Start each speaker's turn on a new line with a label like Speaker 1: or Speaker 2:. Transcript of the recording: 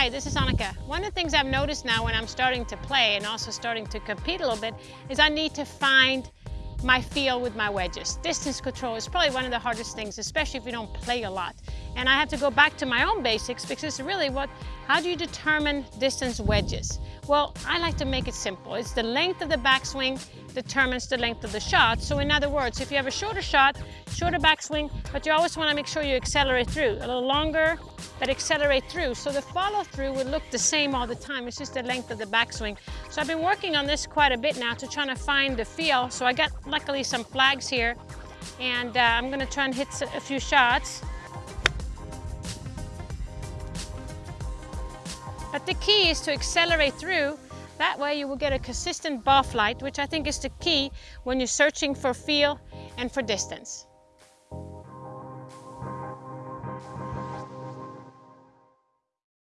Speaker 1: Hi, this is Annika. One of the things I've noticed now when I'm starting to play and also starting to compete a little bit is I need to find my feel with my wedges. Distance control is probably one of the hardest things, especially if you don't play a lot. And I have to go back to my own basics because it's really what, how do you determine distance wedges? Well, I like to make it simple. It's the length of the backswing determines the length of the shot. So in other words, if you have a shorter shot, shorter backswing, but you always want to make sure you accelerate through. A little longer, but accelerate through. So the follow through would look the same all the time. It's just the length of the backswing. So I've been working on this quite a bit now to try to find the feel. So I got luckily some flags here and uh, I'm gonna try and hit a few shots. But the key is to accelerate through. That way you will get a consistent ball flight, which I think is the key when you're searching for feel and for distance.